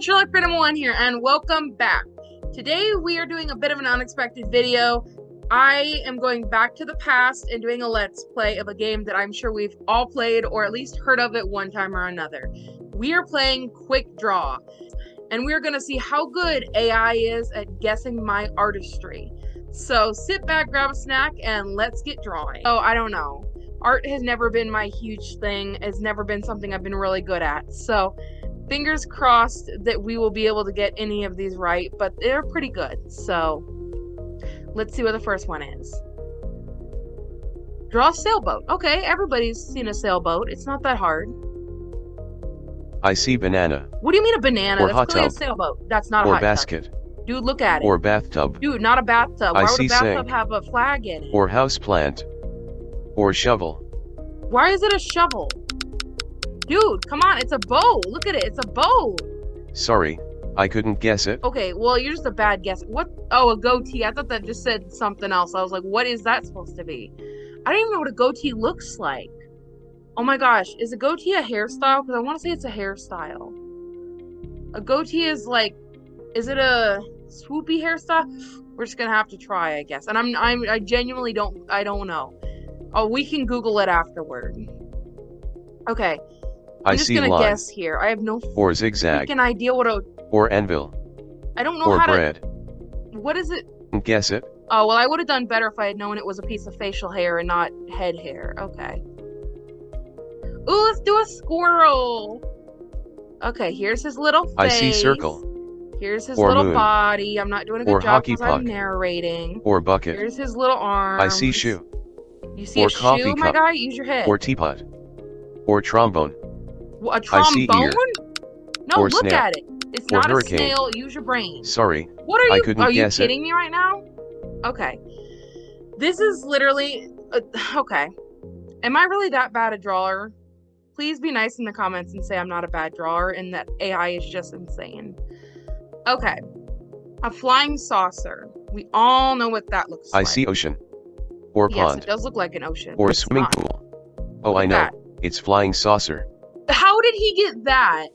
everyone, Sherlock Phantom 1 here, and welcome back. Today we are doing a bit of an unexpected video. I am going back to the past and doing a let's play of a game that I'm sure we've all played or at least heard of it one time or another. We are playing Quick Draw, and we're going to see how good AI is at guessing my artistry. So sit back, grab a snack, and let's get drawing. Oh, I don't know. Art has never been my huge thing, has never been something I've been really good at. So fingers crossed that we will be able to get any of these right, but they're pretty good. So let's see what the first one is. Draw a sailboat. Okay, everybody's seen a sailboat. It's not that hard. I see banana. What do you mean a banana? Or That's hot clearly a tub. sailboat. That's not a Or hot tub. basket. Dude, look at it. Or bathtub. Dude, not a bathtub. I Why would see a bathtub sink. have a flag in it? Or houseplant. Or shovel. Why is it a shovel? Dude, come on, it's a bow. Look at it, it's a bow. Sorry, I couldn't guess it. Okay, well, you're just a bad guess. What? Oh, a goatee. I thought that just said something else. I was like, what is that supposed to be? I don't even know what a goatee looks like. Oh my gosh, is a goatee a hairstyle? Because I want to say it's a hairstyle. A goatee is like, is it a swoopy hairstyle? We're just gonna have to try, I guess. And I'm, I'm, I genuinely don't, I don't know. Oh, we can Google it afterward. Okay, I'm I just see gonna line. guess here. I have no Or zigzag. freaking idea what a. Or anvil. I don't know Or how to. bread. What is it? Guess it. Oh, well, I would have done better if I had known it was a piece of facial hair and not head hair. Okay. Ooh, let's do a squirrel. Okay, here's his little face. I see circle. Here's his Or little moon. body. I'm not doing a good Or job because I'm narrating. Or bucket. Here's his little arm. I see shoe. You see or a coffee shoe, my cup. guy? Use your head. Or teapot. Or trombone. A I trombone? No, Or look snail. at it. It's Or not hurricane. a snail. Use your brain. Sorry, What are I you? couldn't are you guess it. kidding me right now? Okay, this is literally uh, okay. Am I really that bad a drawer? Please be nice in the comments and say I'm not a bad drawer and that AI is just insane. Okay, a flying saucer. We all know what that looks I like. I see ocean. Or Yes, pond. it does look like an ocean. Or a swimming not. pool. Oh, Look I know. that. It's flying saucer. How did he get that?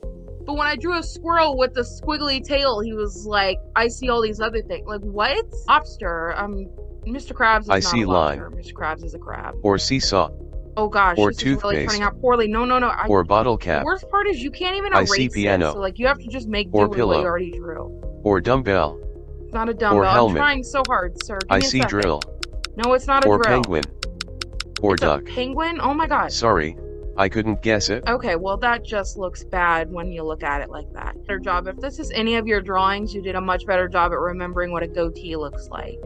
But when I drew a squirrel with the squiggly tail, he was like, I see all these other things. Like, what? Lobster. Um, Mr. Krabs is I not see a line. lobster. Mr. Krabs is a crab. Or seesaw. Oh gosh, Or this is really toothpaste. turning out poorly. No, no, no. I, Or bottle cap. the worst part is you can't even I erase see it. piano. So like, you have to just make do Or with what you already drew. Or dumbbell. It's not a dumbbell. I'm trying so hard, sir. Give I see second. drill. No, it's not a Or drill. penguin. Or It's a duck. penguin? Oh my god. Sorry, I couldn't guess it. Okay, well that just looks bad when you look at it like that. Better job. If this is any of your drawings, you did a much better job at remembering what a goatee looks like.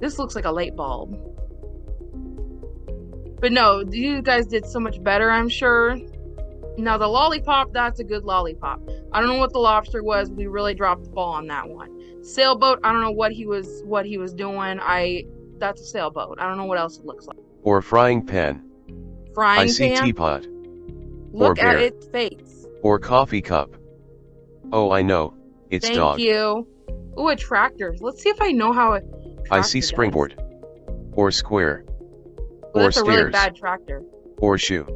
This looks like a light bulb. But no, you guys did so much better, I'm sure. Now the lollipop, that's a good lollipop. I don't know what the lobster was. We really dropped the ball on that one. Sailboat, I don't know what he was what he was doing. I that's a sailboat. I don't know what else it looks like. Or a frying pan. Frying I see pan. teapot. Look or at its face. Or coffee cup. Oh, I know. It's Thank dog. you. Ooh, a tractor. Let's see if I know how a I see springboard. Or square. does. Ooh, or that's a really bad tractor. Or shoe.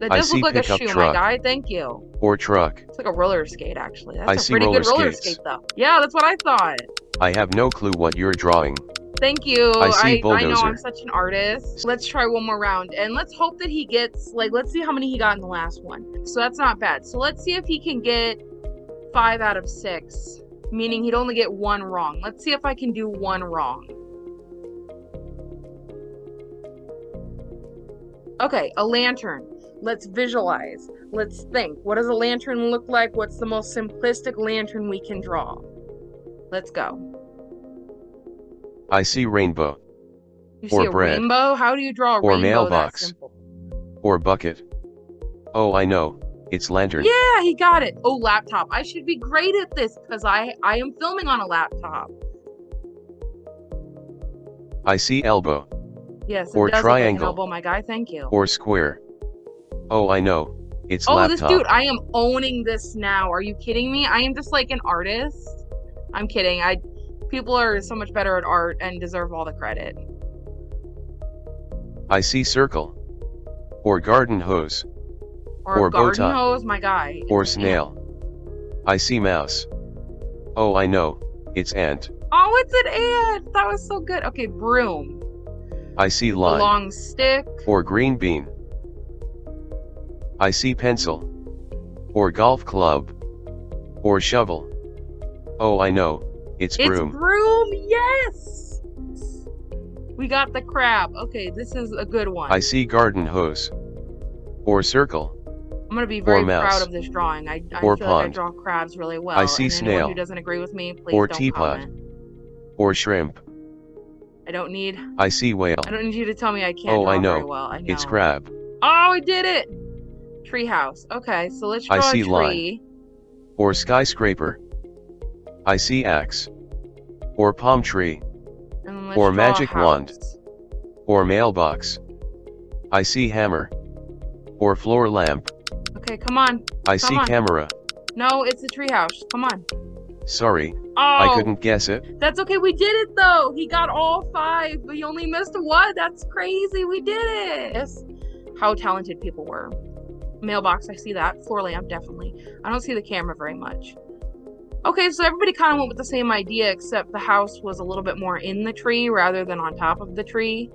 That I does see look like a shoe, truck. my guy. Thank you. Or truck. It's like a roller skate, actually. That's I a see pretty good roller roller skates. skate, though. Yeah, that's what I thought. I have no clue what you're drawing. Thank you. I see I, know. I'm such an artist. Let's try one more round and let's hope that he gets like let's see how many he got in the last one. So that's not bad. So let's see if he can get five out of six, meaning he'd only get one wrong. Let's see if I can do one wrong. Okay, a lantern. Let's visualize. Let's think. What does a lantern look like? What's the most simplistic lantern we can draw? Let's go. I see rainbow. You Or see a bread. rainbow? How do you draw a Or rainbow mailbox. Or bucket. Oh, I know. It's lantern. Yeah, he got it. Oh, laptop. I should be great at this because I I am filming on a laptop. I see elbow. Yes, Or does look like an triangle. elbow, my guy. Thank you. Or square. Oh, I know. It's oh, laptop. this dude, I am owning this now. Are you kidding me? I am just like an artist. I'm kidding. I people are so much better at art and deserve all the credit. I see circle. Or garden hose. Or, Or a bow tie. hose, my guy. Or snail. I see mouse. Oh, I know. It's ant. Oh, it's an ant. That was so good. Okay, broom. I see line. Long stick. Or green bean. I see pencil. Or golf club. Or shovel. Oh, I know. It's broom. It's broom, yes! We got the crab. Okay, this is a good one. I see garden hose. Or circle. I'm gonna be very mouse. proud of this drawing. I, I Or feel like I pond. draw crabs really well. I see and snail. Anyone who doesn't agree with me, please Or don't teapot. comment. Or shrimp. I don't need. I see whale. I don't need you to tell me I can't Oh, draw I know. very well. I know. It's crab. Oh, I did it! Treehouse. Okay, so let's I see a line. Or skyscraper. I see axe. Or palm tree. And then let's Or magic wand. Or mailbox. I see hammer. Or floor lamp. Okay, come on. I Come see on. camera. No, it's a treehouse. Come on. Sorry, Oh, I couldn't guess it. That's okay. We did it though. He got all five, but he only missed one. That's crazy. We did it. Yes. How talented people were. Mailbox, I see that. Floor lamp, definitely. I don't see the camera very much. Okay, so everybody kind of went with the same idea, except the house was a little bit more in the tree rather than on top of the tree.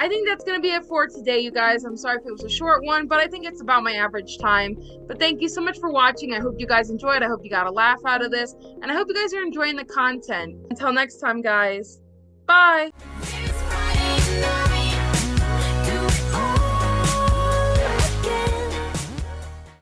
I think that's going to be it for today, you guys. I'm sorry if it was a short one, but I think it's about my average time. But thank you so much for watching. I hope you guys enjoyed. I hope you got a laugh out of this. And I hope you guys are enjoying the content. Until next time, guys. Bye.